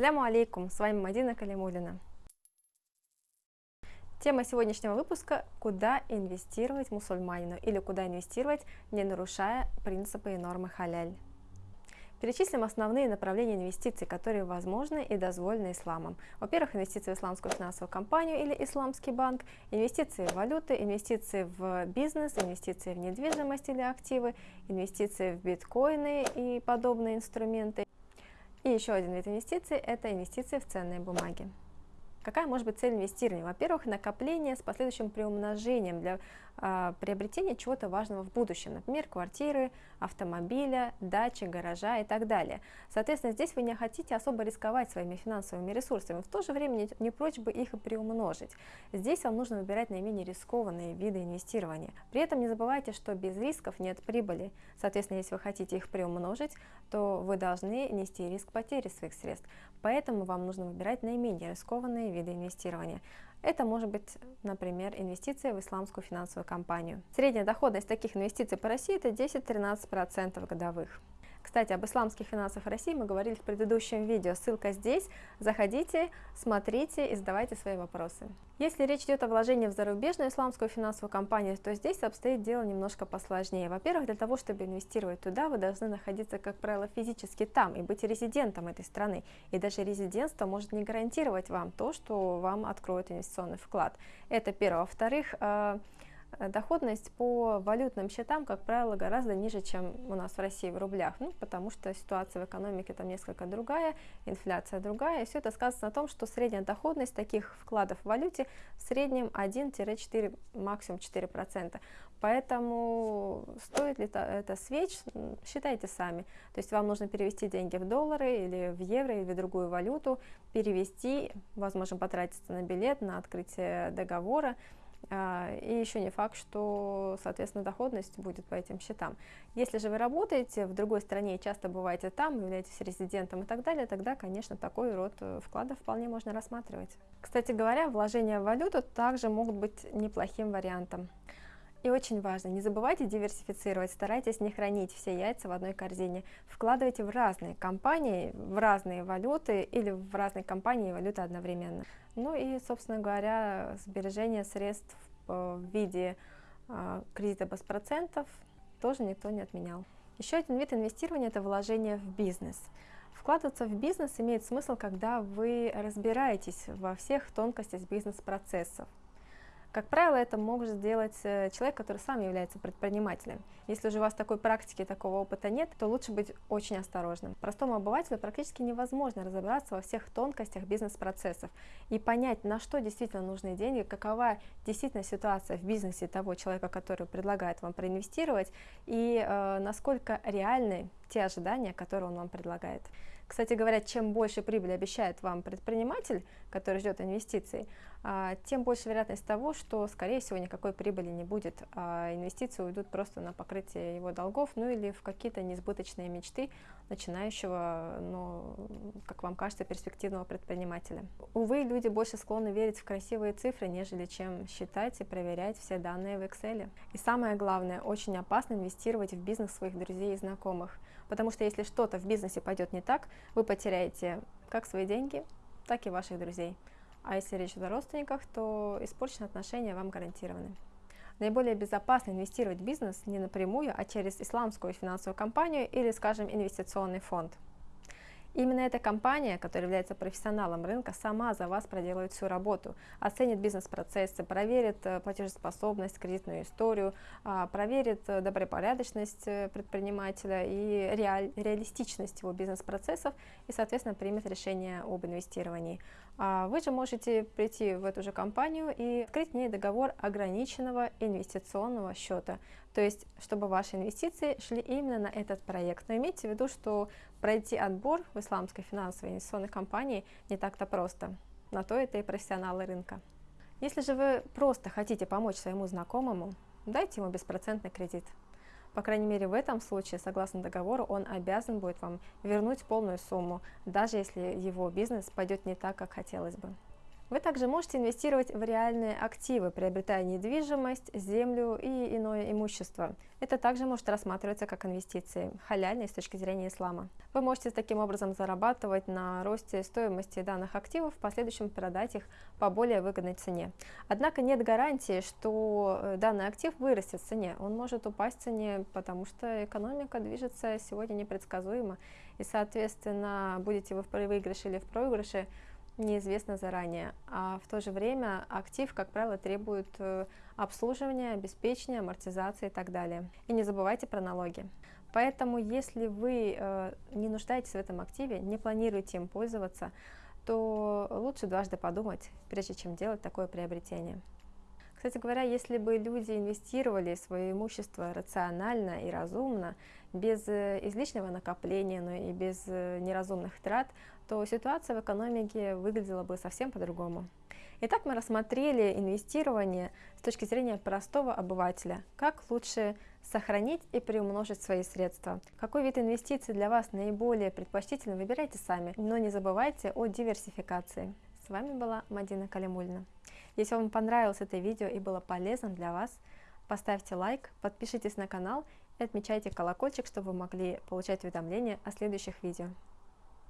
Ассаляму алейкум, с вами Мадина Калимулина. Тема сегодняшнего выпуска – куда инвестировать мусульманину или куда инвестировать, не нарушая принципы и нормы халяль. Перечислим основные направления инвестиций, которые возможны и дозволены исламом. Во-первых, инвестиции в исламскую финансовую компанию или исламский банк, инвестиции в валюты, инвестиции в бизнес, инвестиции в недвижимость или активы, инвестиции в биткоины и подобные инструменты. И еще один вид инвестиций – это инвестиции в ценные бумаги. Какая может быть цель инвестирования? Во-первых, накопление с последующим приумножением для э, приобретения чего-то важного в будущем, например, квартиры, автомобиля, дачи, гаража и так далее. Соответственно, здесь вы не хотите особо рисковать своими финансовыми ресурсами, в то же время не, не прочь бы их и приумножить. Здесь вам нужно выбирать наименее рискованные виды инвестирования. При этом не забывайте, что без рисков нет прибыли. Соответственно, если вы хотите их приумножить, то вы должны нести риск потери своих средств. Поэтому вам нужно выбирать наименее рискованные виды инвестирования. Это может быть, например, инвестиция в исламскую финансовую компанию. Средняя доходность таких инвестиций по России это 10-13% годовых. Кстати, об исламских финансах России мы говорили в предыдущем видео, ссылка здесь, заходите, смотрите и задавайте свои вопросы. Если речь идет о вложении в зарубежную исламскую финансовую компанию, то здесь обстоит дело немножко посложнее. Во-первых, для того, чтобы инвестировать туда, вы должны находиться, как правило, физически там и быть резидентом этой страны. И даже резидентство может не гарантировать вам то, что вам откроют инвестиционный вклад. Это первое. Во-вторых, э, доходность по валютным счетам, как правило, гораздо ниже, чем у нас в России в рублях, ну, потому что ситуация в экономике там несколько другая, инфляция другая, и все это сказано на том, что средняя доходность таких вкладов в валюте в среднем 1-4, максимум 4%. Поэтому стоит ли это свеч, считайте сами. То есть вам нужно перевести деньги в доллары или в евро или в другую валюту, перевести, возможно, потратиться на билет, на открытие договора, и еще не факт, что, соответственно, доходность будет по этим счетам. Если же вы работаете в другой стране часто бываете там, являетесь резидентом и так далее, тогда, конечно, такой род э, вкладов вполне можно рассматривать. Кстати говоря, вложения в валюту также могут быть неплохим вариантом. И очень важно, не забывайте диверсифицировать, старайтесь не хранить все яйца в одной корзине. Вкладывайте в разные компании, в разные валюты или в разные компании и валюты одновременно. Ну и, собственно говоря, сбережение средств в виде э, кредита без процентов тоже никто не отменял. Еще один вид инвестирования – это вложение в бизнес. Вкладываться в бизнес имеет смысл, когда вы разбираетесь во всех тонкостях бизнес-процессов. Как правило, это может сделать э, человек, который сам является предпринимателем. Если же у вас такой практики, такого опыта нет, то лучше быть очень осторожным. Простому обывателю практически невозможно разобраться во всех тонкостях бизнес-процессов и понять, на что действительно нужны деньги, какова действительно ситуация в бизнесе того человека, который предлагает вам проинвестировать, и э, насколько реальны те ожидания, которые он вам предлагает. Кстати говоря, чем больше прибыли обещает вам предприниматель, который ждет инвестиций, а, тем больше вероятность того, что, скорее всего, никакой прибыли не будет, а инвестиции уйдут просто на покрытие его долгов, ну или в какие-то несбыточные мечты начинающего, но, как вам кажется, перспективного предпринимателя. Увы, люди больше склонны верить в красивые цифры, нежели чем считать и проверять все данные в Excel. И самое главное, очень опасно инвестировать в бизнес своих друзей и знакомых, потому что если что-то в бизнесе пойдет не так, вы потеряете как свои деньги, так и ваших друзей. А если речь идет о родственниках, то испорченные отношения вам гарантированы. Наиболее безопасно инвестировать в бизнес не напрямую, а через исламскую финансовую компанию или, скажем, инвестиционный фонд. Именно эта компания, которая является профессионалом рынка, сама за вас проделает всю работу, оценит бизнес-процессы, проверит э, платежеспособность, кредитную историю, а, проверит э, добропорядочность э, предпринимателя и реаль, реалистичность его бизнес-процессов и, соответственно, примет решение об инвестировании. А вы же можете прийти в эту же компанию и открыть в ней договор ограниченного инвестиционного счета, то есть, чтобы ваши инвестиции шли именно на этот проект. Но имейте в виду, что пройти отбор в исламской финансовой инвестиционной компании не так-то просто. На то это и профессионалы рынка. Если же вы просто хотите помочь своему знакомому, дайте ему беспроцентный кредит. По крайней мере, в этом случае, согласно договору, он обязан будет вам вернуть полную сумму, даже если его бизнес пойдет не так, как хотелось бы. Вы также можете инвестировать в реальные активы, приобретая недвижимость, землю и иное имущество. Это также может рассматриваться как инвестиции, халяльные с точки зрения ислама. Вы можете таким образом зарабатывать на росте стоимости данных активов, в последующем продать их по более выгодной цене. Однако нет гарантии, что э, данный актив вырастет в цене. Он может упасть в цене, потому что экономика движется сегодня непредсказуемо, и, соответственно, будете вы в выигрыше или в проигрыше, неизвестно заранее, а в то же время актив, как правило, требует э, обслуживания, обеспечения, амортизации и так далее. И не забывайте про налоги. Поэтому, если вы э, не нуждаетесь в этом активе, не планируете им пользоваться, то лучше дважды подумать, прежде чем делать такое приобретение. Кстати говоря, если бы люди инвестировали свое имущество рационально и разумно, без э, излишнего накопления, но и без э, неразумных трат, то ситуация в экономике выглядела бы совсем по-другому. Итак, мы рассмотрели инвестирование с точки зрения простого обывателя. Как лучше сохранить и приумножить свои средства. Какой вид инвестиций для вас наиболее предпочтителен, выбирайте сами, но не забывайте о диверсификации. С вами была Мадина Калимульна. Если вам понравилось это видео и было полезным для вас, поставьте лайк, подпишитесь на канал и отмечайте колокольчик, чтобы вы могли получать уведомления о следующих видео.